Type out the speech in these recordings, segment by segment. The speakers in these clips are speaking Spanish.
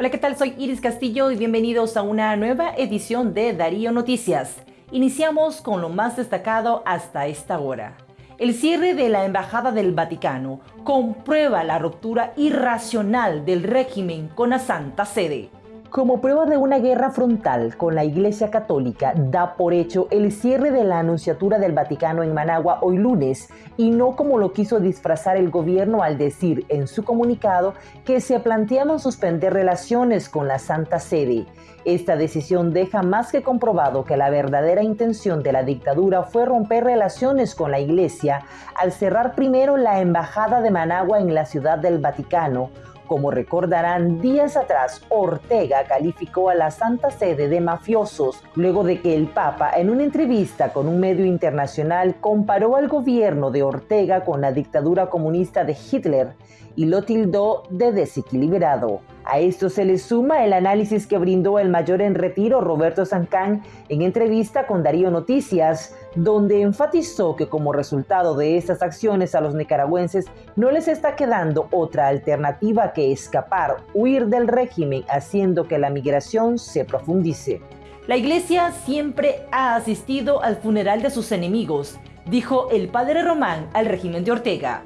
Hola, ¿qué tal? Soy Iris Castillo y bienvenidos a una nueva edición de Darío Noticias. Iniciamos con lo más destacado hasta esta hora. El cierre de la Embajada del Vaticano comprueba la ruptura irracional del régimen con la Santa Sede. Como prueba de una guerra frontal con la Iglesia Católica, da por hecho el cierre de la Anunciatura del Vaticano en Managua hoy lunes, y no como lo quiso disfrazar el gobierno al decir en su comunicado que se planteaban suspender relaciones con la Santa Sede. Esta decisión deja más que comprobado que la verdadera intención de la dictadura fue romper relaciones con la Iglesia al cerrar primero la Embajada de Managua en la Ciudad del Vaticano, como recordarán, días atrás Ortega calificó a la Santa Sede de mafiosos luego de que el Papa en una entrevista con un medio internacional comparó al gobierno de Ortega con la dictadura comunista de Hitler y lo tildó de desequilibrado. A esto se le suma el análisis que brindó el mayor en retiro Roberto Sancán en entrevista con Darío Noticias, donde enfatizó que como resultado de estas acciones a los nicaragüenses no les está quedando otra alternativa que escapar, huir del régimen, haciendo que la migración se profundice. La iglesia siempre ha asistido al funeral de sus enemigos, dijo el padre Román al régimen de Ortega.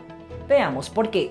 Veamos por qué.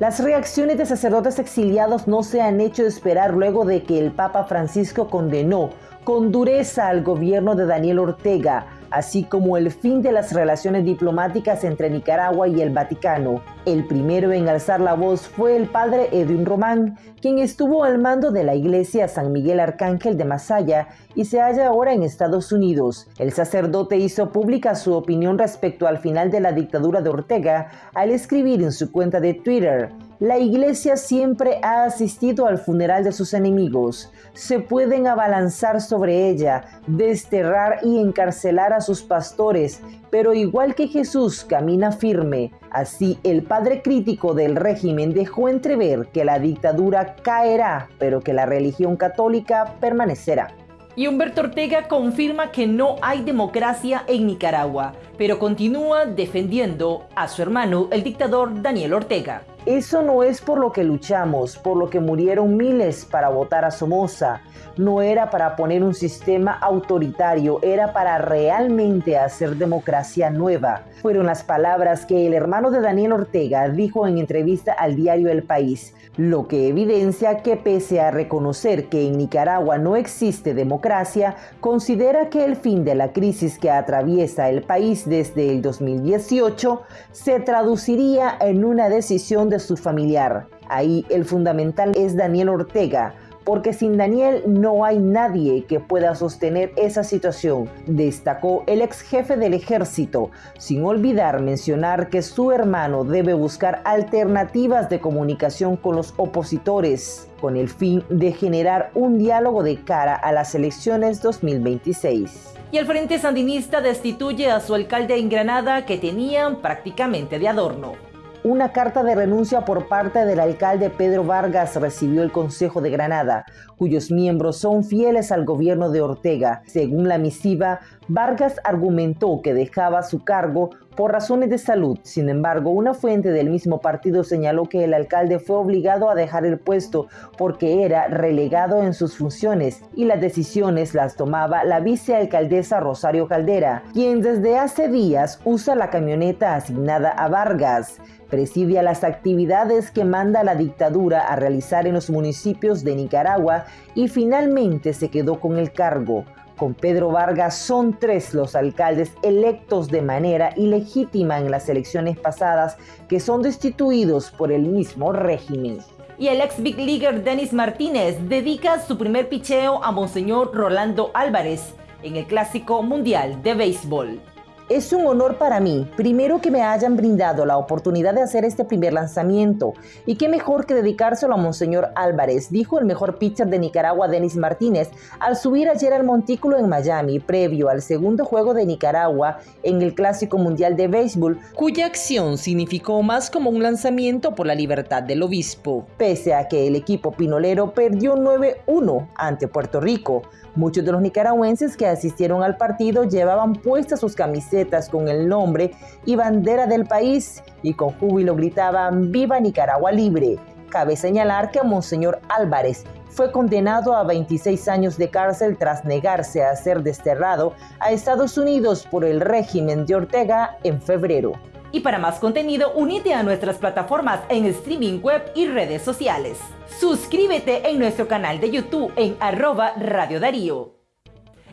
Las reacciones de sacerdotes exiliados no se han hecho esperar luego de que el Papa Francisco condenó con dureza al gobierno de Daniel Ortega, así como el fin de las relaciones diplomáticas entre Nicaragua y el Vaticano. El primero en alzar la voz fue el padre Edwin Román, quien estuvo al mando de la iglesia San Miguel Arcángel de Masaya y se halla ahora en Estados Unidos. El sacerdote hizo pública su opinión respecto al final de la dictadura de Ortega al escribir en su cuenta de Twitter, la iglesia siempre ha asistido al funeral de sus enemigos. Se pueden abalanzar sobre ella, desterrar y encarcelar a sus pastores, pero igual que Jesús camina firme, así el padre crítico del régimen dejó entrever que la dictadura caerá, pero que la religión católica permanecerá. Y Humberto Ortega confirma que no hay democracia en Nicaragua, pero continúa defendiendo a su hermano, el dictador Daniel Ortega. Eso no es por lo que luchamos, por lo que murieron miles para votar a Somoza. No era para poner un sistema autoritario, era para realmente hacer democracia nueva. Fueron las palabras que el hermano de Daniel Ortega dijo en entrevista al diario El País, lo que evidencia que pese a reconocer que en Nicaragua no existe democracia, considera que el fin de la crisis que atraviesa el país desde el 2018 se traduciría en una decisión de su familiar. Ahí el fundamental es Daniel Ortega, porque sin Daniel no hay nadie que pueda sostener esa situación, destacó el ex jefe del ejército, sin olvidar mencionar que su hermano debe buscar alternativas de comunicación con los opositores, con el fin de generar un diálogo de cara a las elecciones 2026. Y el Frente Sandinista destituye a su alcalde en Granada que tenían prácticamente de adorno. Una carta de renuncia por parte del alcalde Pedro Vargas recibió el Consejo de Granada, cuyos miembros son fieles al gobierno de Ortega. Según la misiva, Vargas argumentó que dejaba su cargo por razones de salud. Sin embargo, una fuente del mismo partido señaló que el alcalde fue obligado a dejar el puesto porque era relegado en sus funciones y las decisiones las tomaba la vicealcaldesa Rosario Caldera, quien desde hace días usa la camioneta asignada a Vargas presidia las actividades que manda la dictadura a realizar en los municipios de Nicaragua y finalmente se quedó con el cargo. Con Pedro Vargas son tres los alcaldes electos de manera ilegítima en las elecciones pasadas que son destituidos por el mismo régimen. Y el ex Big Leaguer Denis Martínez dedica su primer picheo a Monseñor Rolando Álvarez en el Clásico Mundial de Béisbol. Es un honor para mí, primero que me hayan brindado la oportunidad de hacer este primer lanzamiento, y qué mejor que dedicárselo a Monseñor Álvarez, dijo el mejor pitcher de Nicaragua, Denis Martínez, al subir ayer al montículo en Miami, previo al segundo juego de Nicaragua en el Clásico Mundial de Béisbol, cuya acción significó más como un lanzamiento por la libertad del obispo. Pese a que el equipo pinolero perdió 9-1 ante Puerto Rico, Muchos de los nicaragüenses que asistieron al partido llevaban puestas sus camisetas con el nombre y bandera del país y con júbilo gritaban ¡Viva Nicaragua Libre! Cabe señalar que Monseñor Álvarez fue condenado a 26 años de cárcel tras negarse a ser desterrado a Estados Unidos por el régimen de Ortega en febrero. Y para más contenido, unite a nuestras plataformas en streaming web y redes sociales. Suscríbete en nuestro canal de YouTube en arroba Radio Darío.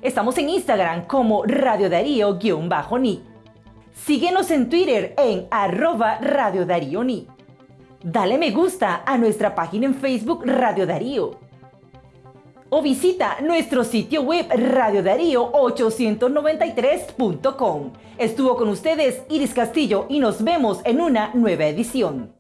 Estamos en Instagram como Radio Darío-Ni. Síguenos en Twitter en arroba Radio Darío Ni. Dale me gusta a nuestra página en Facebook Radio Darío o visita nuestro sitio web radiodarío893.com. Estuvo con ustedes Iris Castillo y nos vemos en una nueva edición.